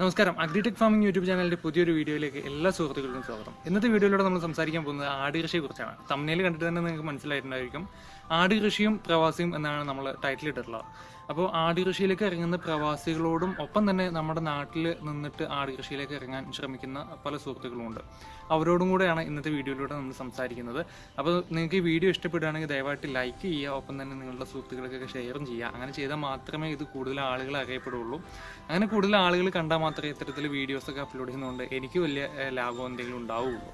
നമസ്കാരം. Agritech farming YouTube ചാനലിന്റെ പുതിയൊരു വീഡിയോയിലേക്ക് എല്ലാ സുഹൃത്തുക്കൾക്കും സ്വാഗതം. ഇന്നത്തെ വീഡിയോയിലൂടെ നമ്മൾ സംസാരിക്കാൻ പോകുന്നത് ആട് കൃഷിയെ കുറിച്ചാണ് തമ്മിൽ കണ്ടിട്ട് തന്നെ നിങ്ങൾക്ക് മനസ്സിലായിട്ടുണ്ടായിരിക്കും. ആട് കൃഷിയും പ്രവാസിയും എന്നാണ് നമ്മൾ ടൈറ്റിൽ ഇട്ടിട്ടുള്ളത്. അപ്പോൾ ആട് കൃഷിയിലേക്ക് ഇറങ്ങുന്ന പ്രവാസികളോടും ഒപ്പം തന്നെ നമ്മുടെ നാട്ടിൽ നിന്നിട്ട് ആട് കൃഷിയിലേക്ക് ഇറങ്ങാൻ ശ്രമിക്കുന്ന പല സുഹൃത്തുക്കളുമുണ്ട്. അവരോടും കൂടെയാണ് ഇന്നത്തെ വീഡിയോയിലൂടെ നമ്മൾ സംസാരിക്കുന്നത്. അപ്പോൾ നിങ്ങൾക്ക് ഈ വീഡിയോ ഇഷ്ടപ്പെടുകയാണെങ്കിൽ ദയവായിട്ട് ലൈക്ക് ചെയ്യുക ഒപ്പം തന്നെ നിങ്ങളുടെ സുഹൃത്തുക്കൾക്കൊക്കെ ഷെയറും ചെയ്യുക. അങ്ങനെ ചെയ്താൽ മാത്രമേ ഇത് കൂടുതൽ ആളുകൾ അറിയപ്പെടുള്ളൂ അങ്ങനെ കൂടുതൽ ആളുകൾ കണ്ടാൽ മാത്രമേ ഇത്തരത്തിൽ വീഡിയോസൊക്കെ അപ്ലോഡ് ചെയ്യുന്നതുകൊണ്ട് എനിക്ക് വലിയ ലാഭം എന്തെങ്കിലും ഉണ്ടാവുകയുള്ളൂ.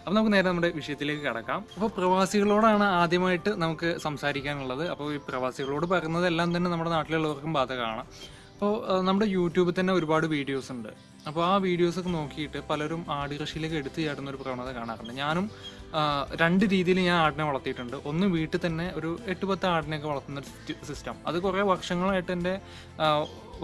അപ്പോൾ നമുക്ക് നേരെ നമ്മുടെ വിഷയത്തിലേക്ക് കടക്കാം. അപ്പോൾ പ്രവാസികളോടാണ് ആദ്യമായിട്ട് നമുക്ക് സംസാരിക്കാനുള്ളത്. അപ്പോൾ ഈ പ്രവാസികളോട് പറയുന്നതെല്ലാം തന്നെ നമ്മുടെ നാട്ടിലുള്ളവർക്കും ബാധകമാണ്. അപ്പോൾ നമ്മുടെ യൂട്യൂബിൽ തന്നെ ഒരുപാട് വീഡിയോസ് ഉണ്ട്. അപ്പോൾ ആ വീഡിയോസൊക്കെ നോക്കിയിട്ട് പലരും ആടുകൃഷിയിലേക്ക് എടുത്തു ചാടുന്ന ഒരു പ്രവണത കാണാറുണ്ട്. ഞാനും രണ്ട് രീതിയിൽ ഞാൻ ആടിനെ വളർത്തിയിട്ടുണ്ട്. ഒന്ന് വീട്ടിൽ തന്നെ ഒരു എട്ട് പത്ത് ആടിനെയൊക്കെ വളർത്തുന്ന സിസ്റ്റം അത് കുറേ വർഷങ്ങളായിട്ട് എന്റെ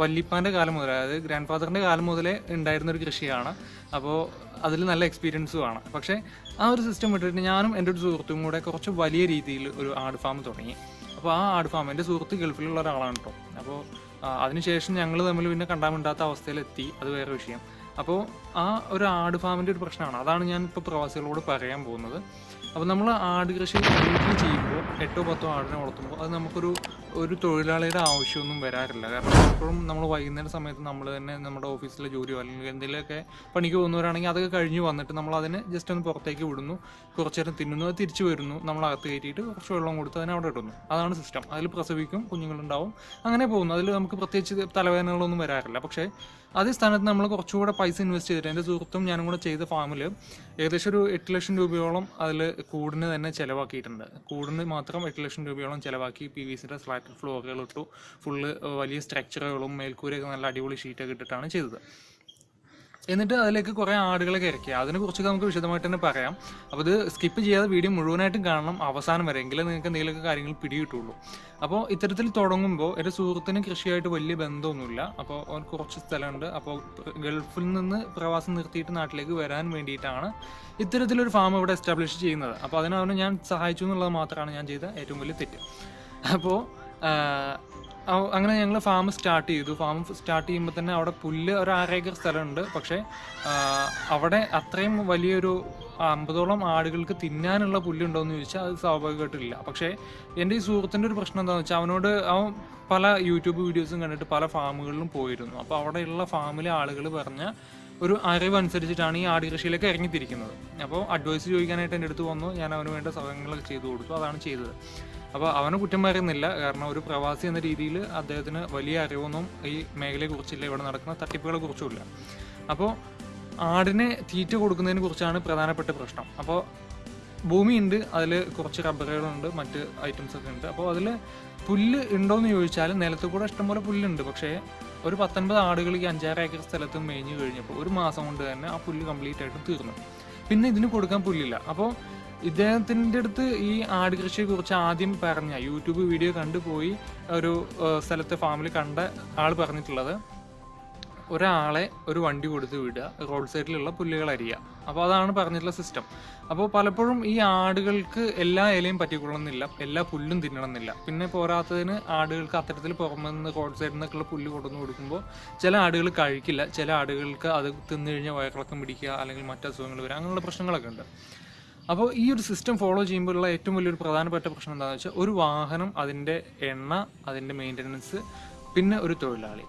വല്ലിപ്പാന്റെ കാലം മുതൽ അതായത് ഗ്രാൻഡ് ഫാദറിന്റെ കാലം മുതലേ ഉണ്ടായിരുന്ന ഒരു കൃഷിയാണ്. അപ്പോൾ അതിൽ നല്ല എക്സ്പീരിയൻസും ആണ്. പക്ഷേ ആ ഒരു സിസ്റ്റം വിട്ടിട്ട് ഞാനും എന്റെ ഒരു സുഹൃത്തും കൂടെ കുറച്ച് വലിയ രീതിയിൽ ഒരു ആട് ഫാം തുടങ്ങി. അപ്പോൾ ആ ആട് ഫാം എന്റെ സുഹൃത്ത് ഗൾഫിലുള്ള ഒരാളാണ് കേട്ടോ. അപ്പോൾ അതിനുശേഷം ഞങ്ങൾ തമ്മിൽ പിന്നെ കണ്ടാമിണ്ടാത്ത അവസ്ഥയിലെത്തി. അത് വേറെ വിഷയം. അപ്പോൾ ആ ഒരു ആട് ഫാമിന്റെ ഒരു പ്രശ്നമാണ്. അതാണ് ഞാൻ ഇപ്പോൾ പ്രവാസികളോട് പറയാൻ പോകുന്നത്. അപ്പോൾ നമ്മൾ ആട് കൃഷി വീട്ടിൽ ചെയ്യുമ്പോൾ എട്ടോ പത്തോ ആടിനെ വളർത്തുമ്പോൾ അത് നമുക്കൊരു ഒരു തൊഴിലാളിയുടെ ആവശ്യമൊന്നും വരാറില്ല. കാരണം എപ്പോഴും നമ്മൾ വൈകുന്നേരം സമയത്ത് നമ്മൾ തന്നെ നമ്മുടെ ഓഫീസിലെ ജോലിയോ അല്ലെങ്കിൽ എന്തെങ്കിലുമൊക്കെ പണിക്ക് പോകുന്നവരാണെങ്കിൽ അതൊക്കെ കഴിഞ്ഞ് വന്നിട്ട് നമ്മൾ അതിനെ ജസ്റ്റ് ഒന്ന് പുറത്തേക്ക് വിടുന്നു. കുറച്ച് നേരം തിന്നുന്നു. അത് തിരിച്ചു വരുന്നു. നമ്മൾ അകത്ത് കയറ്റിയിട്ട് കുറച്ച് വെള്ളം കൊടുത്ത് അതിനെ അവിടെ ഇടുന്നു. അതാണ് സിസ്റ്റം അതിൽ പ്രസവിക്കും കുഞ്ഞുങ്ങളുണ്ടാവും അങ്ങനെ പോകുന്നു. അതിൽ നമുക്ക് പ്രത്യേകിച്ച് തലവേദനകളൊന്നും വരാറില്ല. പക്ഷേ അതേ സ്ഥാനത്ത് നമ്മൾ കുറച്ചുകൂടെ പൈസ ഇൻവെസ്റ്റ് ചെയ്തിട്ട് എന്റെ സുഹൃത്തും ഞാനും കൂടെ ചെയ്ത ഫാമിൽ ഏകദേശം ഒരു എട്ട് ലക്ഷം രൂപയോളം അതിൽ കൂടിന് തന്നെ ചിലവാക്കിയിട്ടുണ്ട്. കൂടിന് മാത്രം എട്ട് ലക്ഷം രൂപയോളം ചിലവാക്കി പി വി സിയുടെ സ്ലാറ്റഡ് ഫ്ലോറുകൾ ഇട്ടു. ഫുള്ള് വലിയ സ്ട്രക്ചറുകളും മേൽക്കൂരയൊക്കെ നല്ല അടിപൊളി ഷീറ്റൊക്കെ ഇട്ടിട്ടാണ് ചെയ്തത്. എന്നിട്ട് അതിലേക്ക് കുറേ ആടുകളൊക്കെ ഇറക്കി. അതിനെക്കുറിച്ചൊക്കെ നമുക്ക് വിശദമായിട്ട് തന്നെ പറയാം. അപ്പോൾ ഇത് സ്കിപ്പ് ചെയ്യാതെ വീഡിയോ മുഴുവനായിട്ടും കാണണം അവസാനം വരെ. എങ്കിലും നിങ്ങൾക്ക് എന്തെങ്കിലുമൊക്കെ കാര്യങ്ങൾ പിടികിട്ടുള്ളൂ. അപ്പോൾ ഇത്തരത്തിൽ തുടങ്ങുമ്പോൾ എന്റെ സുഹൃത്തിന് കൃഷിയായിട്ട് വലിയ ബന്ധമൊന്നുമില്ല. അപ്പോൾ കുറച്ച് സ്ഥലമുണ്ട്. അപ്പോൾ ഗൾഫിൽ നിന്ന് പ്രവാസം നിർത്തിയിട്ട് നാട്ടിലേക്ക് വരാൻ വേണ്ടിയിട്ടാണ് ഇത്തരത്തിലൊരു ഫാം ഇവിടെ എസ്റ്റാബ്ലിഷ് ചെയ്യുന്നത്. അപ്പോൾ അതിനവനെ ഞാൻ സഹായിച്ചു എന്നുള്ളത് മാത്രമാണ് ഞാൻ ചെയ്ത ഏറ്റവും വലിയ തെറ്റ്. അപ്പോൾ അങ്ങനെ ഞങ്ങൾ ഫാം സ്റ്റാർട്ട് ചെയ്തു. ഫാം സ്റ്റാർട്ട് ചെയ്യുമ്പോൾ തന്നെ അവിടെ പുല്ല് ഒരു ആറേക്കർ സ്ഥലമുണ്ട്. പക്ഷേ അവിടെ അത്രയും വലിയൊരു അമ്പതോളം ആടുകൾക്ക് തിന്നാനുള്ള പുല്ലുണ്ടോ എന്ന് ചോദിച്ചാൽ അത് സ്വാഭാവികമായിട്ടില്ല. പക്ഷേ എന്റെ ഈ സുഹൃത്തിന്റെ ഒരു പ്രശ്നം എന്താണെന്ന് വെച്ചാൽ അവനോട് അവൻ പല യൂട്യൂബ് വീഡിയോസും കണ്ടിട്ട് പല ഫാമുകളിലും പോയിരുന്നു. അപ്പോൾ അവിടെയുള്ള ഫാമിലെ ആളുകൾ പറഞ്ഞ ഒരു അറിവ് അനുസരിച്ചിട്ടാണ് ഈ ആട് കൃഷിയിലേക്ക് ഇറങ്ങിത്തിരിക്കുന്നത്. അപ്പോൾ അഡ്വൈസ് ചോദിക്കാനായിട്ട് എന്റെ അടുത്ത് വന്നു. ഞാൻ അവന് വേണ്ട സഹായങ്ങളൊക്കെ ചെയ്തു കൊടുത്തു. അതാണ് ചെയ്തത്. അപ്പോൾ അവനെ കുറ്റം പറയുന്നില്ല. കാരണം ഒരു പ്രവാസി എന്ന രീതിയിൽ അദ്ദേഹത്തിന് വലിയ അറിവൊന്നും ഈ മേഖലയെ കുറിച്ചില്ല ഇവിടെ നടക്കുന്ന തട്ടിപ്പുകളെ കുറിച്ചുമില്ല അപ്പോൾ ആടിനെ തീറ്റ കൊടുക്കുന്നതിനെ കുറിച്ചാണ് പ്രധാനപ്പെട്ട പ്രശ്നം. അപ്പോൾ ഭൂമി ഉണ്ട് അതിൽ കുറച്ച് റബ്ബറുകളുണ്ട് മറ്റ് ഐറ്റംസ് ഒക്കെ ഉണ്ട്. അപ്പോൾ അതിൽ പുല്ല് ഉണ്ടോയെന്ന് ചോദിച്ചാൽ നിലത്ത് കൂടെ ഇഷ്ടംപോലെ പുല്ലുണ്ട്. പക്ഷേ ഒരു പത്തൊൻപത് ആടുകൾ ഈ അഞ്ചാറ് ഏക്കർ സ്ഥലത്ത് മേഞ്ഞു കഴിഞ്ഞപ്പോൾ ഒരു മാസം കൊണ്ട് തന്നെ ആ പുല്ല് കംപ്ലീറ്റ് ആയിട്ട് തീർന്നു. പിന്നെ ഇതിന് കൊടുക്കാൻ പുല്ലില്ല. അപ്പോൾ ഇദ്ദേഹത്തിന്റെ അടുത്ത് ഈ ആട് കൃഷിയെ കുറിച്ച് ആദ്യം പറഞ്ഞ യൂട്യൂബ് വീഡിയോ കണ്ടുപോയി ഒരു സ്ഥലത്ത് ഫാമിൽ കണ്ട ആൾ പറഞ്ഞിട്ടുള്ളത് ഒരാളെ ഒരു വണ്ടി കൊടുത്ത് വിടുക റോഡ് സൈഡിലുള്ള പുല്ലുകൾ അരിയുക. അപ്പോൾ അതാണ് പറഞ്ഞിട്ടുള്ള സിസ്റ്റം അപ്പോൾ പലപ്പോഴും ഈ ആടുകൾക്ക് എല്ലാ ഇലയും പറ്റിക്കൊള്ളണമെന്നില്ല എല്ലാ പുല്ലും തിന്നണമെന്നില്ല. പിന്നെ പോരാത്തതിന് ആടുകൾക്ക് അത്തരത്തിൽ പുറമെ നിന്ന് റോഡ് സൈഡിൽ നിന്നൊക്കെയുള്ള പുല്ല് കൊണ്ടുവന്ന് കൊടുക്കുമ്പോൾ ചില ആടുകൾ കഴിക്കില്ല ചില ആടുകൾക്ക് അത് തിന്നു കഴിഞ്ഞാൽ വയറിളക്കം പിടിക്കുക അല്ലെങ്കിൽ മറ്റു അസുഖങ്ങൾ വരിക അങ്ങനെയുള്ള പ്രശ്നങ്ങളൊക്കെ ഉണ്ട്. അപ്പോൾ ഈ ഒരു സിസ്റ്റം ഫോളോ ചെയ്യുമ്പോഴുള്ള ഏറ്റവും വലിയൊരു പ്രധാനപ്പെട്ട പ്രശ്നം എന്താണെന്ന് വെച്ചാൽ ഒരു വാഹനം അതിന്റെ എണ്ണ അതിന്റെ മെയിന്റനൻസ് പിന്നെ ഒരു തൊഴിലാളി.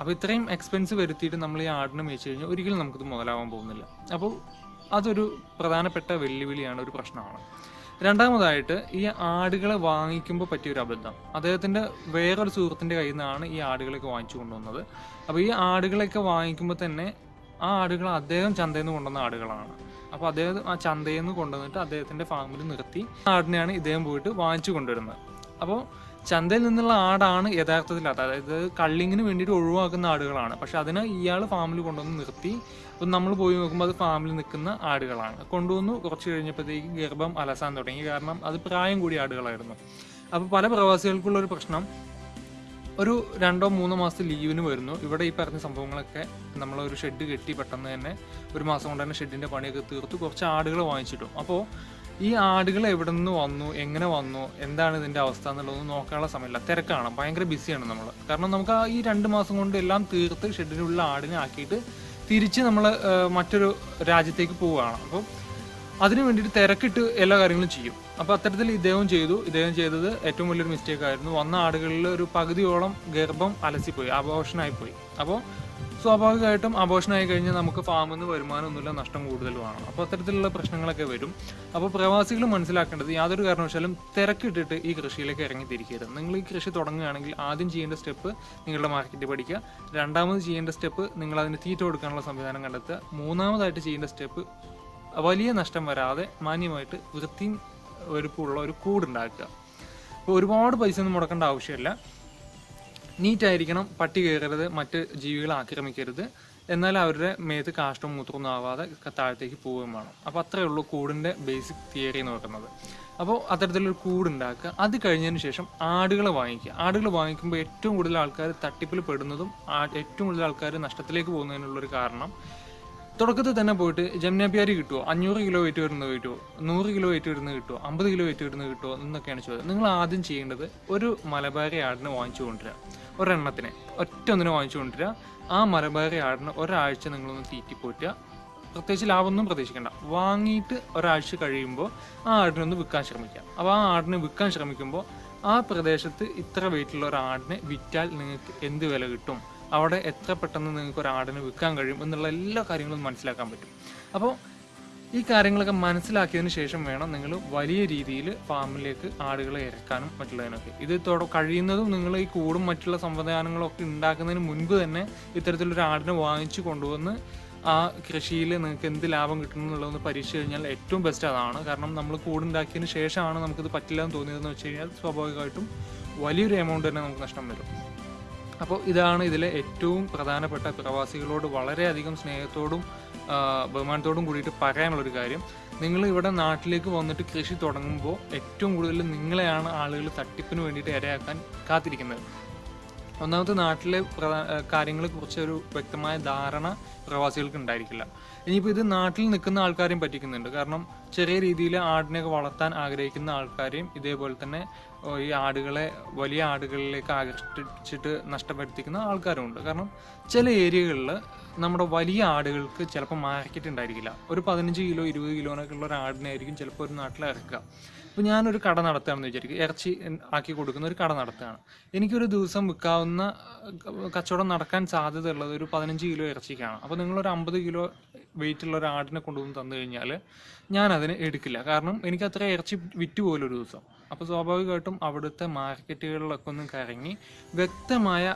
അപ്പോൾ ഇത്രയും എക്സ്പെൻസ് വരുത്തിയിട്ട് നമ്മൾ ഈ ആടിനെ മേയിച്ചു കഴിഞ്ഞാൽ ഒരിക്കലും നമുക്കിത് മുതലാവാൻ പോകുന്നില്ല. അപ്പോൾ അതൊരു പ്രധാനപ്പെട്ട വെല്ലുവിളിയാണ് ഒരു പ്രശ്നമാണ്. രണ്ടാമതായിട്ട് ഈ ആടുകളെ വാങ്ങിക്കുമ്പോൾ പറ്റിയൊരു അബദ്ധം. അദ്ദേഹത്തിന്റെ വേറൊരു സുഹൃത്തിന്റെ കയ്യിൽ നിന്നാണ് ഈ ആടുകളൊക്കെ വാങ്ങിച്ചു കൊണ്ടുവന്നത്. അപ്പോൾ ഈ ആടുകളൊക്കെ വാങ്ങിക്കുമ്പോൾ തന്നെ ആ ആടുകൾ അദ്ദേഹം ചന്തയിൽ നിന്ന് കൊണ്ടുവന്ന ആടുകളാണ്. അപ്പോൾ അദ്ദേഹം ആ ചന്തയിൽ നിന്ന് കൊണ്ടുവന്നിട്ട് അദ്ദേഹത്തിന്റെ ഫാമിൽ നിർത്തി. ആടിനെയാണ് ഇദ്ദേഹം പോയിട്ട് വാങ്ങിച്ചു കൊണ്ടുവരുന്നത്. അപ്പോൾ ചന്തയിൽ നിന്നുള്ള ആടാണ് യഥാർത്ഥത്തിൽ അത് അതായത് കള്ളിങ്ങിന് വേണ്ടിയിട്ട് ഒഴിവാക്കുന്ന ആടുകളാണ്. പക്ഷെ അതിനെ ഇയാൾ ഫാമിൽ കൊണ്ടുവന്ന് നിർത്തി. അപ്പം നമ്മൾ പോയി നോക്കുമ്പോൾ അത് ഫാമിൽ നിൽക്കുന്ന ആടുകളാണ്. കൊണ്ടുവന്നു കുറച്ച് കഴിഞ്ഞപ്പോഴത്തേക്ക് ഗർഭം അലസാൻ തുടങ്ങി. കാരണം അത് പ്രായം കൂടിയ ആടുകളായിരുന്നു. അപ്പോൾ പല പ്രവാസികൾക്കുള്ള ഒരു പ്രശ്നം. ഒരു രണ്ടോ മൂന്നോ മാസത്തെ ലീവിന് വരുന്നു. ഇവിടെ ഈ പറഞ്ഞ സംഭവങ്ങളൊക്കെ നമ്മൾ ഒരു ഷെഡ് കെട്ടി പെട്ടെന്ന് തന്നെ ഒരു മാസം കൊണ്ട് തന്നെ ഷെഡിന്റെ പണിയൊക്കെ തീർത്ത്. കുറച്ച് ആടുകൾ വാങ്ങിച്ചിട്ടു. അപ്പോൾ ഈ ആടുകൾ എവിടെ നിന്ന് വന്നു? എങ്ങനെ വന്നു? എന്താണ് ഇതിന്റെ അവസ്ഥ എന്നുള്ളതൊന്നും നോക്കാനുള്ള സമയമില്ല. തിരക്കാണ്. ഭയങ്കര ബിസിയാണ് നമ്മൾ കാരണം നമുക്ക് ആ ഈ രണ്ട് മാസം കൊണ്ട് എല്ലാം തീർത്ത് ഷെഡിനുള്ള ആടിനെ ആക്കിയിട്ട് തിരിച്ച് നമ്മൾ മറ്റൊരു രാജ്യത്തേക്ക് പോവുകയാണ്. അപ്പോൾ അതിനു വേണ്ടിയിട്ട് തിരക്കിട്ട് എല്ലാ കാര്യങ്ങളും ചെയ്യും. അപ്പോൾ അത്തരത്തിൽ ഇദ്ദേഹം ചെയ്തു. ഇദ്ദേഹം ചെയ്തത് ഏറ്റവും വലിയൊരു മിസ്റ്റേക്ക് ആയിരുന്നു. വന്ന ആടുകളിൽ ഒരു പകുതിയോളം ഗർഭം അലസിപ്പോയി പോയി അപ്പോൾ സ്വാഭാവികമായിട്ടും അബോഷനായി കഴിഞ്ഞാൽ നമുക്ക് ഫാമിൽ നിന്ന് വരുമാനമൊന്നുമില്ല നഷ്ടം കൂടുതൽ കൂടുതലുമാണ് അപ്പോൾ അത്തരത്തിലുള്ള പ്രശ്നങ്ങളൊക്കെ വരും. അപ്പോൾ പ്രവാസികൾ മനസ്സിലാക്കേണ്ടത് യാതൊരു കാരണവശാലും തിരക്കിട്ടിട്ട് ഈ കൃഷിയിലേക്ക് ഇറങ്ങി തിരിക്കരുത്. നിങ്ങൾ ഈ കൃഷി തുടങ്ങുകയാണെങ്കിൽ ആദ്യം ചെയ്യേണ്ട സ്റ്റെപ്പ് നിങ്ങളുടെ മാർക്കറ്റ് പഠിക്കുക. രണ്ടാമത് ചെയ്യേണ്ട സ്റ്റെപ്പ് നിങ്ങൾ അതിന് തീറ്റ കൊടുക്കാനുള്ള സംവിധാനം കണ്ടെത്തുക. മൂന്നാമതായിട്ട് ചെയ്യേണ്ട സ്റ്റെപ്പ് വലിയ നഷ്ടം വരാതെ മാന്യമായിട്ട് വൃത്തിയും ഒരുപ്പുള്ള ഒരു കൂടുണ്ടാക്കുക. അപ്പോൾ ഒരുപാട് പൈസ ഒന്നും മുടക്കേണ്ട ആവശ്യമില്ല. നീറ്റായിരിക്കണം പട്ടി കയറരുത് മറ്റ് ജീവികളെ ആക്രമിക്കരുത്. എന്നാൽ അവരുടെ മേത്ത് കാഷ്ടവും മൂത്രമൊന്നും ആവാതെ താഴത്തേക്ക് പോവുകയും വേണം. അപ്പോൾ അത്രയേ ഉള്ളൂ കൂടിന്റെ ബേസിക് തിയറി എന്ന് പറയുന്നത്. അപ്പോൾ അത്തരത്തിലൊരു കൂടുണ്ടാക്കുക. അത് കഴിഞ്ഞതിന് ശേഷം ആടുകളെ വാങ്ങിക്കുക. ആടുകൾ വാങ്ങിക്കുമ്പോൾ ഏറ്റവും കൂടുതൽ ആൾക്കാർ തട്ടിപ്പിൽ പെടുന്നതും ഏറ്റവും കൂടുതൽ ആൾക്കാർ നഷ്ടത്തിലേക്ക് പോകുന്നതിനുള്ളൊരു കാരണം തുടക്കത്തിൽ തന്നെ പോയിട്ട് ജംനാപ്യാരി കിട്ടുമോ അഞ്ഞൂറ് കിലോ വെയിറ്റ് വരുന്നത് കിട്ടുമോ നൂറ് കിലോ വെയിറ്റ് വരുന്നത് കിട്ടുമോ അമ്പത് കിലോ വെയിറ്റ് വരുന്നത് കിട്ടുമോ എന്നൊക്കെയാണ് ചോദ്യം. നിങ്ങൾ ആദ്യം ചെയ്യേണ്ടത് ഒരു മലബാരി ആടിനെ വാങ്ങിച്ചു കൊണ്ടുവരിക. ഒരെണ്ണത്തിനെ. ഒറ്റ ഒന്നിനെ വാങ്ങിച്ചു കൊണ്ടുവരിക. ആ മലബാരി ആടിന് ഒരാഴ്ച നിങ്ങളൊന്ന് തീറ്റിപ്പോറ്റുക പ്രത്യേകിച്ച് ലാഭമൊന്നും പ്രതീക്ഷിക്കേണ്ട. വാങ്ങിയിട്ട് ഒരാഴ്ച കഴിയുമ്പോൾ ആ ആടിനൊന്ന് വിൽക്കാൻ ശ്രമിക്കുക. അപ്പോൾ ആ ആടിനെ വിൽക്കാൻ ശ്രമിക്കുമ്പോൾ ആ പ്രദേശത്ത് ഇത്ര വെയിറ്റുള്ള ഒരു ആടിനെ വിറ്റാൽ നിങ്ങൾക്ക് എന്ത് വില കിട്ടും? അവിടെ എത്ര പെട്ടെന്ന് നിങ്ങൾക്ക് ഒരു ആടിനെ വിൽക്കാൻ കഴിയും എന്നുള്ള എല്ലാ കാര്യങ്ങളും മനസ്സിലാക്കാൻ പറ്റും. അപ്പോൾ ഈ കാര്യങ്ങളൊക്കെ മനസ്സിലാക്കിയതിന് ശേഷം വേണം നിങ്ങൾ വലിയ രീതിയിൽ ഫാമിലേക്ക് ആടുകളെ ഇറക്കാനും മറ്റുള്ളതിനൊക്കെ. ഇത് തുട കഴിയുന്നതും നിങ്ങൾ ഈ കൂടും മറ്റുള്ള സംവിധാനങ്ങളൊക്കെ ഉണ്ടാക്കുന്നതിന് മുൻപ് തന്നെ ഇത്തരത്തിലൊരു ആടിനെ വാങ്ങിച്ചു കൊണ്ടുവന്ന് ആ കൃഷിയിൽ നിങ്ങൾക്ക് എന്ത് ലാഭം കിട്ടും എന്നുള്ളതൊന്ന് പരീക്ഷിച്ച് കഴിഞ്ഞാൽ ഏറ്റവും ബെസ്റ്റ് അതാണ്. കാരണം നമ്മൾ കൂടുണ്ടാക്കിയതിന് ശേഷമാണ് നമുക്കിത് പറ്റില്ല എന്ന് തോന്നിയതെന്ന് വെച്ച് കഴിഞ്ഞാൽ സ്വാഭാവികമായിട്ടും വലിയൊരു എമൗണ്ട് തന്നെ നമുക്ക് നഷ്ടം വരും. അപ്പോൾ ഇതാണ് ഇതിലെ ഏറ്റവും പ്രധാനപ്പെട്ട പ്രവാസികളോട് വളരെയധികം സ്നേഹത്തോടും ബഹുമാനത്തോടും കൂടിയിട്ട് പറയാനുള്ളൊരു കാര്യം. നിങ്ങൾ ഇവിടെ നാട്ടിലേക്ക് വന്നിട്ട് കൃഷി തുടങ്ങുമ്പോൾ ഏറ്റവും കൂടുതൽ നിങ്ങളെയാണ് ആളുകൾ തട്ടിപ്പിന് വേണ്ടിയിട്ട് ഇരയാക്കാൻ കാത്തിരിക്കുന്നത്. ഒന്നാമത്തെ നാട്ടിലെ കാര്യങ്ങളെക്കുറിച്ച് ഒരു വ്യക്തമായ ധാരണ പ്രവാസികൾക്ക് ഉണ്ടായിരിക്കില്ല. ഇനിയിപ്പോൾ ഇത് നാട്ടിൽ നിൽക്കുന്ന ആൾക്കാരെയും പറ്റിക്കുന്നുണ്ട്. കാരണം ചെറിയ രീതിയിൽ ആടിനെയൊക്കെ വളർത്താൻ ആഗ്രഹിക്കുന്ന ആൾക്കാരെയും ഇതേപോലെ തന്നെ ഈ ആടുകളെ വലിയ ആടുകളിലേക്ക് ആകർഷിച്ചിട്ട് നഷ്ടപ്പെടുത്തിക്കുന്ന ആൾക്കാരുമുണ്ട് കാരണം ചില ഏരിയകളിൽ നമ്മുടെ വലിയ ആടുകൾക്ക് ചിലപ്പോൾ മാർക്കറ്റ് ഉണ്ടായിരിക്കില്ല. ഒരു പതിനഞ്ച് കിലോ ഇരുപത് കിലോനൊക്കെ ഉള്ള ഒരു ആടിനായിരിക്കും ചിലപ്പോൾ ഒരു നാട്ടിൽ ഇറക്കുക. ഇപ്പോൾ ഞാനൊരു കട നടത്തുകയാണെന്ന് വിചാരിക്കും. ഇറച്ചി ആക്കി കൊടുക്കുന്ന ഒരു കട നടത്തുകയാണ്. എനിക്കൊരു ദിവസം വിൽക്കാവുന്ന കച്ചവടം നടക്കാൻ സാധ്യതയുള്ളത് ഒരു പതിനഞ്ച് കിലോ ഇറച്ചിക്കാണ്. അപ്പോൾ നിങ്ങളൊരു അമ്പത് കിലോ വെയിറ്റ് ഉള്ള ഒരു ആടിനെ കൊണ്ടുവന്ന് തന്നു കഴിഞ്ഞാൽ ഞാൻ അതിനെ എടുക്കില്ല. കാരണം എനിക്ക് അത്ര ഇറച്ചി വിറ്റ് പോലും ഒരു ദിവസം. അപ്പോൾ സ്വാഭാവികമായിട്ടും അവിടുത്തെ മാർക്കറ്റുകളിലൊക്കെ ഒന്ന് കറങ്ങി വ്യക്തമായ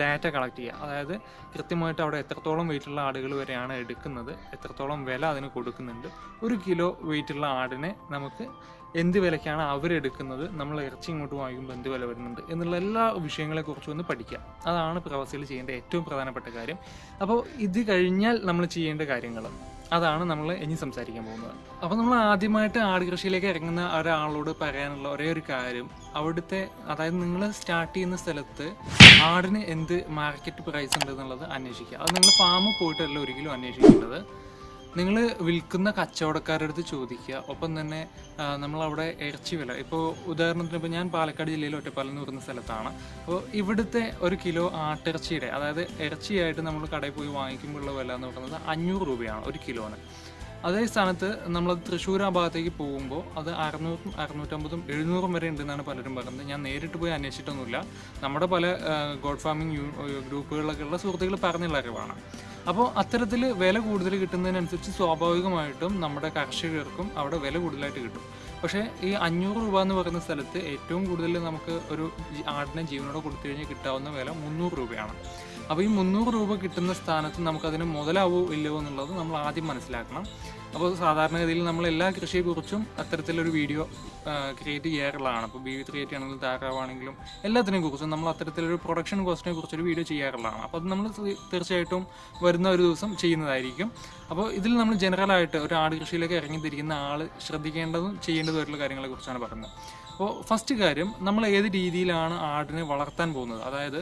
ഡാറ്റ കളക്ട് ചെയ്യുക. അതായത് കൃത്യമായിട്ട് അവിടെ എത്രത്തോളം വെയിറ്റുള്ള ആടുകൾ വരെയാണ് എടുക്കുന്നത് എത്രത്തോളം വില അതിന് കൊടുക്കുന്നുണ്ട് ഒരു കിലോ വെയിറ്റുള്ള ആടിനെ നമുക്ക് എന്ത് വിലയ്ക്കാണ് അവരെടുക്കുന്നത് നമ്മൾ ഇറച്ചി ഇങ്ങോട്ട് വാങ്ങിക്കുമ്പോൾ എന്ത് വില വരുന്നുണ്ട് എന്നുള്ള എല്ലാ വിഷയങ്ങളെക്കുറിച്ചും ഒന്ന് പഠിക്കുക അതാണ് പ്രവാസികൾ ചെയ്യേണ്ട ഏറ്റവും പ്രധാനപ്പെട്ട കാര്യം. അപ്പോൾ ഇത് കഴിഞ്ഞാൽ നമ്മൾ ചെയ്യേണ്ട കാര്യങ്ങൾ. അതാണ് നമ്മൾ ഇനി സംസാരിക്കാൻ പോകുന്നത്. അപ്പോൾ നമ്മൾ ആദ്യമായിട്ട് ആട് കൃഷിയിലേക്ക് ഇറങ്ങുന്ന ഒരാളോട് പറയാനുള്ള ഒരേ ഒരു കാര്യം. അവിടുത്തെ അതായത് നിങ്ങൾ സ്റ്റാർട്ട് ചെയ്യുന്ന സ്ഥലത്ത് ആടിന് എന്ത് മാർക്കറ്റ് പ്രൈസ് ഉണ്ട് എന്നുള്ളത് അന്വേഷിക്കുക. അത് നിങ്ങൾ ഫാമിൽ പോയിട്ടല്ല ഒരിക്കലും അന്വേഷിക്കേണ്ടത്. നിങ്ങൾ വിൽക്കുന്ന കച്ചവടക്കാരുടെ അടുത്ത് ചോദിക്കുക. ഒപ്പം തന്നെ നമ്മളവിടെ ഇറച്ചി വില. ഇപ്പോൾ ഉദാഹരണത്തിന് ഇപ്പോൾ ഞാൻ പാലക്കാട് ജില്ലയിൽ ഒറ്റപ്പാലം എന്ന് പറയുന്ന സ്ഥലത്താണ്. അപ്പോൾ ഇവിടുത്തെ ഒരു കിലോ ആട്ടിറച്ചിയുടെ അതായത് ഇറച്ചിയായിട്ട് നമ്മൾ കടയിൽ പോയി വാങ്ങിക്കുമ്പോഴുള്ള വില എന്ന് പറയുന്നത് അഞ്ഞൂറ് രൂപയാണ് ഒരു കിലോന്. അതേ സ്ഥാനത്ത് നമ്മൾ തൃശ്ശൂർ ആ ഭാഗത്തേക്ക് പോകുമ്പോൾ അത് അറുന്നൂറും അറുന്നൂറ്റമ്പതും എഴുന്നൂറും വരെ ഉണ്ടെന്നാണ് പലരും പറയുന്നത്. ഞാൻ നേരിട്ട് പോയി അന്വേഷിച്ചിട്ടൊന്നുമില്ല. നമ്മുടെ പല ഗോഡ് ഫാമിംഗ് ഗ്രൂപ്പുകളിലൊക്കെയുള്ള സുഹൃത്തുക്കൾ പറഞ്ഞുള്ള അറിവാണ്. അപ്പോൾ അത്തരത്തിൽ വില കൂടുതൽ കിട്ടുന്നതിനനുസരിച്ച് സ്വാഭാവികമായിട്ടും നമ്മുടെ കർഷകർക്കും അവിടെ വില കൂടുതലായിട്ട് കിട്ടും. പക്ഷേ ഈ അഞ്ഞൂറ് രൂപ എന്ന് പറയുന്ന സ്ഥലത്ത് ഏറ്റവും കൂടുതൽ നമുക്ക് ഒരു ആടിനെ ജീവനോടെ കൊടുത്തു കഴിഞ്ഞാൽ കിട്ടാവുന്ന വില മുന്നൂറ് രൂപയാണ്. അപ്പോൾ ഈ മുന്നൂറ് രൂപ കിട്ടുന്ന സ്ഥാനത്ത് നമുക്കതിന് മുതലാവോ ഇല്ലയോ എന്നുള്ളത് നമ്മൾ ആദ്യം മനസ്സിലാക്കണം. അപ്പോൾ സാധാരണഗതിയിൽ നമ്മൾ എല്ലാ കൃഷിയെക്കുറിച്ചും അത്തരത്തിലൊരു വീഡിയോ ക്രിയേറ്റ് ചെയ്യാറുള്ളതാണ്. അപ്പോൾ ബി വി ക്രിയേറ്റ് ആണെങ്കിലും താറാവാണെങ്കിലും എല്ലാത്തിനെ കുറിച്ചും നമ്മൾ അത്തരത്തിലൊരു പ്രൊഡക്ഷൻ കോസ്റ്റിനെ കുറിച്ചൊരു വീഡിയോ ചെയ്യാറുള്ളതാണ്. അപ്പോൾ അത് നമ്മൾ തീർച്ചയായിട്ടും വരുന്ന ഒരു ദിവസം ചെയ്യുന്നതായിരിക്കും. അപ്പോൾ ഇതിൽ നമ്മൾ ജനറലായിട്ട് ഒരു ആട് കൃഷിയിലേക്ക് ഇറങ്ങിത്തിരിക്കുന്ന ആൾ ശ്രദ്ധിക്കേണ്ടതും ചെയ്യേണ്ടതുമായിട്ടുള്ള കാര്യങ്ങളെ കുറിച്ചാണ് പറയുന്നത്. അപ്പോൾ ഫസ്റ്റ് കാര്യം നമ്മൾ ഏത് രീതിയിലാണ് ആടിനെ വളർത്താൻ പോകുന്നത്? അതായത്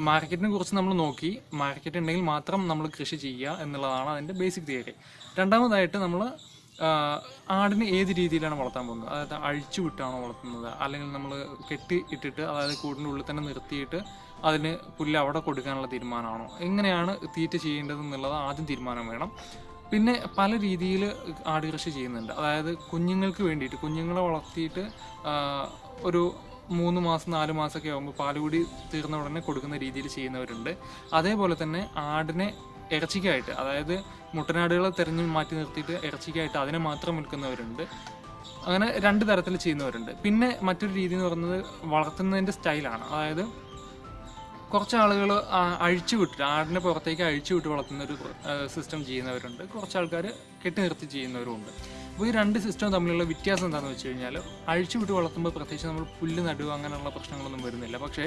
മാർക്കറ്റിനെ കുറിച്ച് നമ്മൾ നോക്കി മാർക്കറ്റ് ഉണ്ടെങ്കിൽ മാത്രം നമ്മൾ കൃഷി ചെയ്യുക എന്നുള്ളതാണ് അതിന്റെ ബേസിക് തിയറി രണ്ടാമതായിട്ട് നമ്മൾ ആടിനെ ഏത് രീതിയിലാണ് വളർത്താൻ പോകുന്നത്? അതായത് അഴിച്ചു വിട്ടാണോ വളർത്തുന്നത്? അല്ലെങ്കിൽ നമ്മൾ കെട്ടി ഇട്ടിട്ട് അതായത് കൂടിന്റെ ഉള്ളിൽ തന്നെ നിർത്തിയിട്ട് അതിന് പുല്ല് അവിടെ കൊടുക്കാനുള്ള തീരുമാനമാണോ? എങ്ങനെയാണ് തീറ്റ ചെയ്യേണ്ടത് എന്നുള്ളത് ആദ്യം തീരുമാനം വേണം. പിന്നെ പല രീതിയിൽ ആട് കൃഷി ചെയ്യുന്നുണ്ട്. അതായത് കുഞ്ഞുങ്ങൾക്ക് വേണ്ടിയിട്ട് കുഞ്ഞുങ്ങളെ വളർത്തിയിട്ട് ഒരു മൂന്ന് മാസം നാല് മാസമൊക്കെ ആകുമ്പോൾ പാലുകൂടി തീർന്ന ഉടനെ കൊടുക്കുന്ന രീതിയിൽ ചെയ്യുന്നവരുണ്ട്. അതേപോലെ തന്നെ ആടിനെ ഇറച്ചിക്കായിട്ട് അതായത് മുട്ടനാടുകളെ തിരഞ്ഞു മാറ്റി നിർത്തിയിട്ട് ഇറച്ചിക്കായിട്ട് അതിനെ മാത്രം വിൽക്കുന്നവരുണ്ട്. അങ്ങനെ രണ്ട് തരത്തിൽ ചെയ്യുന്നവരുണ്ട്. പിന്നെ മറ്റൊരു രീതി എന്ന് പറയുന്നത് വളർത്തുന്നതിന്റെ സ്റ്റൈലാണ്. അതായത് കുറച്ച് ആളുകൾ അഴിച്ചു വിട്ടിട്ട് ആടിനെ പുറത്തേക്ക് അഴിച്ചു വിട്ട് വളർത്തുന്ന ഒരു സിസ്റ്റം ചെയ്യുന്നവരുണ്ട്. കുറച്ച് ആൾക്കാർ കെട്ടി നിർത്തി ചെയ്യുന്നവരുമുണ്ട്. അപ്പോൾ ഈ രണ്ട് സിസ്റ്റം തമ്മിലുള്ള വ്യത്യാസം എന്താണെന്ന് വെച്ച് കഴിഞ്ഞാൽ അഴിച്ചുവിട്ട് വളർത്തുമ്പോൾ പ്രത്യേകിച്ച് നമ്മൾ പുല്ല് നടുക അങ്ങനെയുള്ള പ്രശ്നങ്ങളൊന്നും വരുന്നില്ല. പക്ഷേ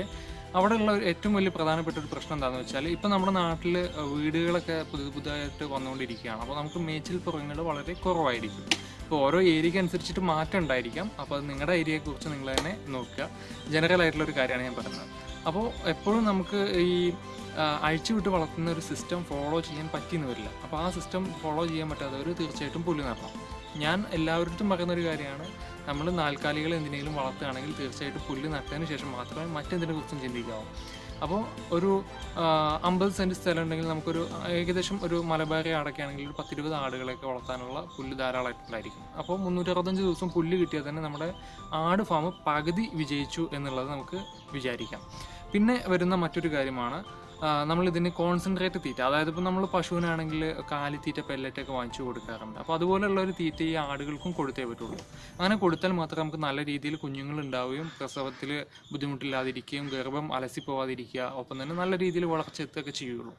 അവിടെയുള്ള ഏറ്റവും വലിയ പ്രധാനപ്പെട്ട ഒരു പ്രശ്നം എന്താണെന്ന് വെച്ചാൽ ഇപ്പം നമ്മുടെ നാട്ടിൽ വീടുകളൊക്കെ പുതിയ പുതുതായിട്ട് വന്നുകൊണ്ടിരിക്കുകയാണ് അപ്പോൾ നമുക്ക് മേച്ചിൽ പുറങ്ങൾ വളരെ കുറവായിരിക്കും. ഇപ്പോൾ ഓരോ ഏരിയയ്ക്ക് അനുസരിച്ചിട്ട് മാറ്റം ഉണ്ടായിരിക്കാം. അപ്പോൾ അത് നിങ്ങളുടെ ഏരിയയെക്കുറിച്ച് നിങ്ങൾ തന്നെ നോക്കുക. ജനറൽ ആയിട്ടുള്ള ഒരു കാര്യമാണ് ഞാൻ പറയുന്നത്. അപ്പോൾ എപ്പോഴും നമുക്ക് ഈ അഴിച്ചുവിട്ട് വളർത്തുന്ന ഒരു സിസ്റ്റം ഫോളോ ചെയ്യാൻ പറ്റിയെന്ന് വരില്ല. അപ്പോൾ ആ സിസ്റ്റം ഫോളോ ചെയ്യാൻ പറ്റാത്തവർ തീർച്ചയായിട്ടും പുല്ല് നടണം. ഞാൻ എല്ലാവരുടെ പറയുന്ന ഒരു കാര്യമാണ്. നമ്മൾ നാൽക്കാലികൾ എന്തിനെങ്കിലും വളർത്തുകയാണെങ്കിൽ തീർച്ചയായിട്ടും പുല്ല് നട്ടതിന് ശേഷം മാത്രമേ മറ്റെന്തിനെ കുറിച്ചും ചിന്തിക്കാവൂ. അപ്പോൾ ഒരു അമ്പത് സെന്റ് സ്ഥലം ഉണ്ടെങ്കിൽ നമുക്കൊരു ഏകദേശം ഒരു മലബാറി ആടൊക്കെയാണെങ്കിൽ ഒരു പത്തിരുപത് ആടുകളൊക്കെ വളർത്താനുള്ള പുല്ല് ധാരാളമായിട്ടുണ്ടായിരിക്കും. അപ്പോൾ മുന്നൂറ്ററുപത്തഞ്ച് ദിവസം പുല്ല് കിട്ടിയാൽ തന്നെ നമ്മുടെ ആട് ഫാം പകുതി വിജയിച്ചു എന്നുള്ളത് നമുക്ക് വിചാരിക്കാം. പിന്നെ വരുന്ന മറ്റൊരു കാര്യമാണ് നമ്മൾ ഇതിന് കോൺസെൻട്രേറ്റ് തീറ്റ. അതായത് ഇപ്പോൾ നമ്മൾ പശുവിനാണെങ്കിൽ കാലിത്തീറ്റ പെല്ലറ്റൊക്കെ വാങ്ങിച്ചു കൊടുക്കാറുണ്ട്. അപ്പോൾ അതുപോലെയുള്ള ഒരു തീറ്റ ഈ ആടുകൾക്കും കൊടുത്തേ പറ്റുള്ളൂ. അങ്ങനെ കൊടുത്താൽ മാത്രമേ നമുക്ക് നല്ല രീതിയിൽ കുഞ്ഞുങ്ങൾ ഉണ്ടാവുകയും പ്രസവത്തിൽ ബുദ്ധിമുട്ടില്ലാതിരിക്കുകയും ഗർഭം അലസിപ്പോവാതിരിക്കുക ഒപ്പം തന്നെ നല്ല രീതിയിൽ വളർച്ച എത്തുകയൊക്കെ ചെയ്യുള്ളൂ.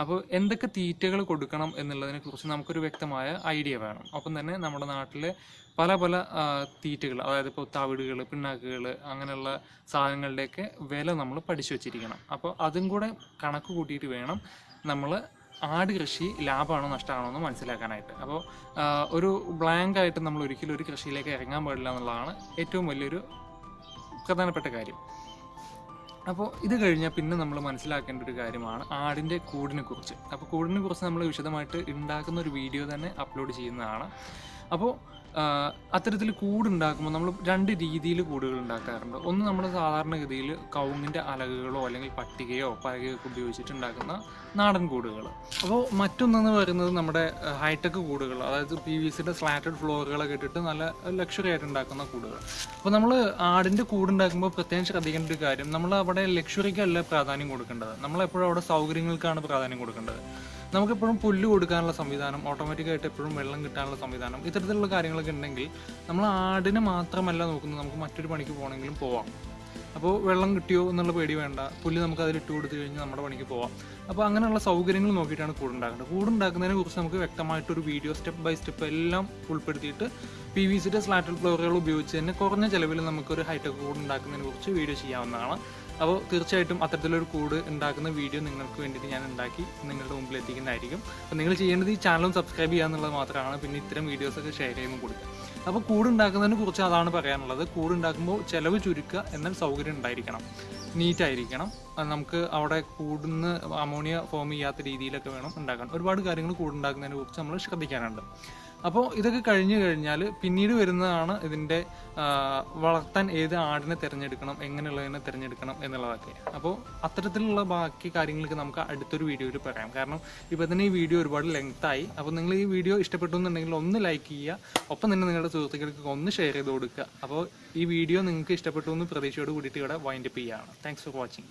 അപ്പോൾ എന്തൊക്കെ തീറ്റകൾ കൊടുക്കണം എന്നുള്ളതിനെ കുറിച്ച് നമുക്കൊരു വ്യക്തമായ ഐഡിയ വേണം. ഒപ്പം തന്നെ നമ്മുടെ നാട്ടിലെ പല പല തീറ്റകൾ അതായത് ഇപ്പോൾ തവിടുകൾ പിണ്ണാക്കുകൾ അങ്ങനെയുള്ള സാധനങ്ങളുടെയൊക്കെ വില നമ്മൾ പഠിച്ചു വെച്ചിരിക്കണം. അപ്പോൾ അതും കൂടെ കണക്ക് കൂട്ടിയിട്ട് വേണം നമ്മൾ ആട് കൃഷി ലാഭമാണോ നഷ്ടമാണോ എന്ന് മനസ്സിലാക്കാനായിട്ട്. അപ്പോൾ ഒരു ബ്ലാങ്ക് ആയിട്ട് നമ്മൾ ഒരിക്കലും ഒരു കൃഷിയിലേക്ക് ഇറങ്ങാൻ പാടില്ല എന്നുള്ളതാണ് ഏറ്റവും വലിയൊരു പ്രധാനപ്പെട്ട കാര്യം. അപ്പോൾ ഇത് കഴിഞ്ഞാൽ പിന്നെ നമ്മൾ മനസ്സിലാക്കേണ്ട ഒരു കാര്യമാണ് ആടിന്റെ കൂടിനെ കുറിച്ച്. അപ്പോൾ കൂടിനെ കുറിച്ച് നമ്മൾ വിശദമായിട്ട് ഉണ്ടാക്കുന്ന ഒരു വീഡിയോ തന്നെ അപ്ലോഡ് ചെയ്യുന്നതാണ്. അപ്പോൾ അത്തരത്തിൽ കൂടുണ്ടാക്കുമ്പോൾ നമ്മൾ രണ്ട് രീതിയിൽ കൂടുകൾ ഉണ്ടാക്കാറുണ്ട്. ഒന്ന് നമ്മൾ സാധാരണഗതിയിൽ കവുങ്ങിന്റെ അലകുകളോ അല്ലെങ്കിൽ പട്ടികയോ പലകയോ ഒക്കെ ഉപയോഗിച്ചിട്ട് ഉണ്ടാക്കുന്ന നാടൻ കൂടുകൾ. അപ്പോൾ മറ്റൊന്നെന്ന് പറയുന്നത് നമ്മുടെ ഹൈടെക് കൂടുകൾ അതായത് പി വി സിയുടെ സ്ലാറ്റഡ് ഫ്ലോറുകളൊക്കെ ഇട്ടിട്ട് നല്ല ലക്ഷറി ആയിട്ട് ഉണ്ടാക്കുന്ന കൂടുകൾ. അപ്പോൾ നമ്മൾ ആടിന്റെ കൂടുണ്ടാക്കുമ്പോൾ പ്രത്യേകം ശ്രദ്ധിക്കേണ്ട ഒരു കാര്യം നമ്മൾ അവിടെ ലക്ഷറിക്കല്ല പ്രാധാന്യം കൊടുക്കേണ്ടത്. നമ്മളെപ്പോഴും അവിടെ സൗകര്യങ്ങൾക്കാണ് പ്രാധാന്യം കൊടുക്കേണ്ടത്. നമുക്കെപ്പോഴും പുല്ല് കൊടുക്കാനുള്ള സംവിധാനം ഓട്ടോമാറ്റിക്കായിട്ട് എപ്പോഴും വെള്ളം കിട്ടാനുള്ള സംവിധാനം ഇത്തരത്തിലുള്ള കാര്യങ്ങളൊക്കെ ഉണ്ടെങ്കിൽ നമ്മൾ ആടിനെ മാത്രമല്ല നോക്കുന്നത് നമുക്ക് മറ്റൊരു പണിക്ക് പോകണമെങ്കിലും പോവാം. അപ്പോൾ വെള്ളം കിട്ടിയോ എന്നുള്ള പേടി വേണ്ട. പുല്ല് നമുക്ക് അതിൽ ഇട്ട് കൊടുത്തു കഴിഞ്ഞാൽ നമ്മുടെ പണിക്ക് പോവാം. അപ്പോൾ അങ്ങനെയുള്ള സൗകര്യങ്ങൾ നോക്കിയിട്ടാണ് കൂടുണ്ടാക്കുന്നത്. കൂടുണ്ടാക്കുന്നതിനെ കുറിച്ച് നമുക്ക് വ്യക്തമായിട്ടൊരു വീഡിയോ സ്റ്റെപ്പ് ബൈ സ്റ്റെപ്പ് എല്ലാം ഉൾപ്പെടുത്തിയിട്ട് പി വി സിയുടെ സ്ലാറ്റൽ ഫ്ലോറുകൾ ഉപയോഗിച്ച് തന്നെ കുറഞ്ഞ ചിലവിൽ നമുക്കൊരു ഹൈടെക് കൂടുണ്ടാക്കുന്നതിനെ കുറിച്ച് വീഡിയോ ചെയ്യാവുന്നതാണ്. അപ്പോൾ തീർച്ചയായിട്ടും അത്തരത്തിലൊരു കൂട് ഉണ്ടാക്കുന്ന വീഡിയോ നിങ്ങൾക്ക് വേണ്ടിയിട്ട് ഞാൻ ഉണ്ടാക്കി നിങ്ങളുടെ മുമ്പിൽ എത്തിക്കുന്നതായിരിക്കും അപ്പോൾ നിങ്ങൾ ചെയ്യേണ്ടത് ഈ ചാനലും സബ്സ്ക്രൈബ് ചെയ്യുക എന്നുള്ളത് മാത്രമാണ്. പിന്നെ ഇത്തരം വീഡിയോസൊക്കെ ഷെയർ ചെയ്യുമ്പോൾ കൊടുക്കുക അപ്പോൾ കൂട് ഉണ്ടാക്കുന്നതിനെ കുറിച്ച് അതാണ് പറയാനുള്ളത്. കൂട് ഉണ്ടാക്കുമ്പോൾ ചിലവ് ചുരുക്കുക എന്നാൽ സൗകര്യം ഉണ്ടായിരിക്കണം. നീറ്റായിരിക്കണം നമുക്ക് അവിടെ കൂടുന്ന അമോണിയ ഫോം ചെയ്യാത്ത രീതിയിലൊക്കെ വേണം ഉണ്ടാക്കാൻ. ഒരുപാട് കാര്യങ്ങൾ കൂടുണ്ടാക്കുന്നതിനെ കുറിച്ച് നമ്മൾ ശ്രദ്ധിക്കാനുണ്ട്. അപ്പോൾ ഇതൊക്കെ കഴിഞ്ഞു കഴിഞ്ഞാൽ പിന്നീട് വരുന്നതാണ് ഇതിന്റെ വളർത്താൻ ഏത് ആടിനെ തിരഞ്ഞെടുക്കണം എങ്ങനെയുള്ളതിനെ തിരഞ്ഞെടുക്കണം എന്നുള്ളതൊക്കെ. അപ്പോൾ അത്തരത്തിലുള്ള ബാക്കി കാര്യങ്ങൾക്ക് നമുക്ക് അടുത്തൊരു വീഡിയോയിൽ പറയാം. കാരണം ഇപ്പോൾ തന്നെ ഈ വീഡിയോ ഒരുപാട് ലെങ്ത് ആയി അപ്പോൾ നിങ്ങൾ ഈ വീഡിയോ ഇഷ്ടപ്പെട്ടു എന്നുണ്ടെങ്കിൽ ഒന്ന് ലൈക്ക് ചെയ്യുക. ഒപ്പം തന്നെ നിങ്ങളുടെ സുഹൃത്തുക്കൾക്ക് ഒന്ന് ഷെയർ ചെയ്ത് കൊടുക്കുക. അപ്പോൾ ഈ വീഡിയോ നിങ്ങൾക്ക് ഇഷ്ടപ്പെട്ടു എന്ന് പ്രതീക്ഷയോട് കൂടിയിട്ട് ഇവിടെ വൈൻഡപ്പ് ചെയ്യുകയാണ്. Thanks for watching